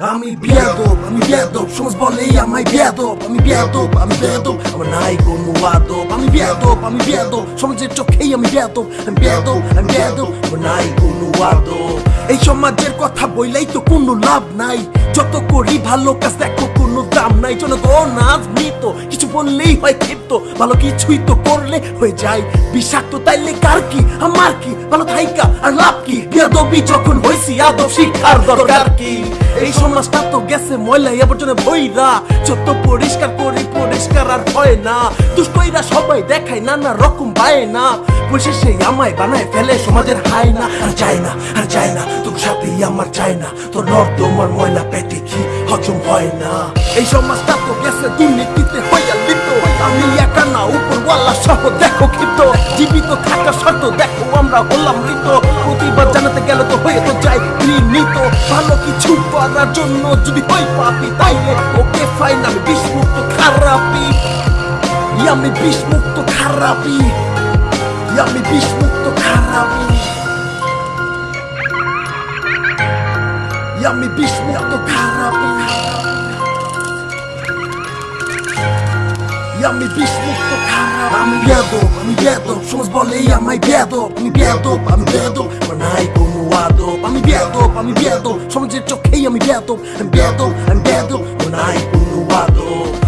আমি বিয়াদব আমি বিয়াদব, সমাজ বলেই আমায় বিয়াদব, আমি বিয়াদব আমি বিয়াদব, আমার নাই কোনো আদব। আমি বিয়াদব আমি বিয়াদব, সমাজের চোখেই আমি বিয়াদব আমি বিয়াদব আমি বিয়াদব, আমার নাই কোনো আদব। এই সমাজের কথা বইলেই তো কোনো লাভ নাই। যত করি ভালো কাজ, দেখো কোনো দাম নাই। জনগণ আজ মৃত কিছু বললেই হয় ক্ষিপ্ত, ভালো কিছুই তো করলে হয়ে যায়। বিষাক্ত তাইলে কার কি, আমার কি? ভালো থাইকা, আর লাভ কি? বিয়াদবি যখন হইছি, আদব শিক্ষার দরকার কি? এই সমাজটা তো গেছে ময়লা আবর্জনে ভইরা। যত পরিষ্কার করি, পরিষ্কার আর হয় না। দুষ্টইরা সবাই দেখায় নানা রকম পায় না। সেই আমায় বানায় ফেলে সমাজের হায় না আর যায় না, আর যায় না, তোর সাথেই আমার চায় না। তোর নর্দমার ময়লা পেটে কি হজম হয় না? এই সমাজটা তো গেছে দুর্নীতিতে হইয়া লিপ্ত আমি একা না, উপরওয়ালা সহ দেখো ক্ষিপ্ত। জীবিত থাকা শর্ত দেখো, আমরা হলাম মৃত। ঘৃণিত ভালো কিছু করার জন্য যদি হই পাপি, তাইলে ওকে ফাইন আমি বিষমুক্ত খারাপি আমি বিষমুক্ত খারাপি আমি বিষমুক্ত খারাপি আমি বিষমুক্ত খারাপি আমি বিষমুক্ত খারাপ আমি বেদব আমি বেদব সমাজ বলেই আমায় বেদব আমি বেদব আমি বেদব আমার নাই কোনো আদব আমি বেদব আমি বেদব সমাজের চোখেই আমি বেদব আমি বেদব আমি বেদব আমার নাই কোনো আদব